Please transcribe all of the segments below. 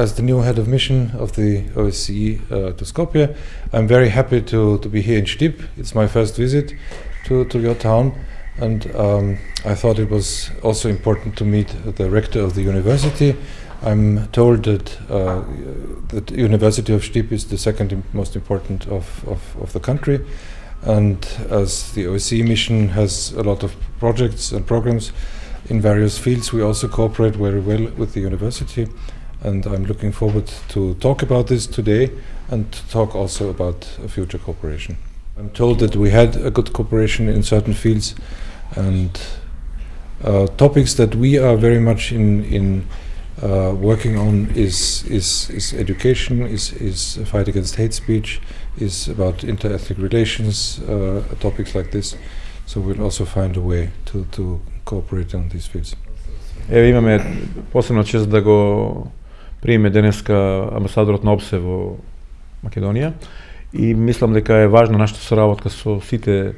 As the new head of mission of the OSCE uh, to Skopje, I'm very happy to, to be here in Štip. It's my first visit to, to your town, and um, I thought it was also important to meet the rector of the university. I'm told that uh, the University of Štip is the second most important of, of, of the country, and as the OSCE mission has a lot of projects and programs in various fields, we also cooperate very well with the university and I'm looking forward to talk about this today and to talk also about future cooperation. I'm told that we had a good cooperation in certain fields and uh, topics that we are very much in, in uh, working on is, is, is education, is, is a fight against hate speech, is about interethnic relations, uh, topics like this. So we'll also find a way to, to cooperate on these fields. Evo imame posebno čest da go приме денеска амбасадорот на ОПСЕ во Македонија и мислам дека е важна нашата соработка со сите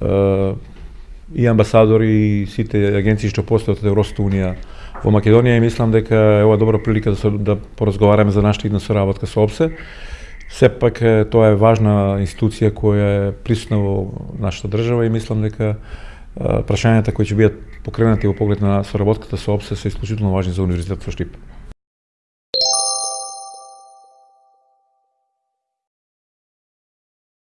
е, и амбасадори и сите агенции што постојат од Европската унија во Македонија и мислам дека е ова добра прилика да, да поразговараме за нашата идна соработка со ОПСЕ. Сепак тоа е важна институција која е присутна во нашата држава и мислам дека прашањата кои ќе бидат покренати во поглед на соработката со ОПСЕ се исклучително важни за Универзитетот во Штип.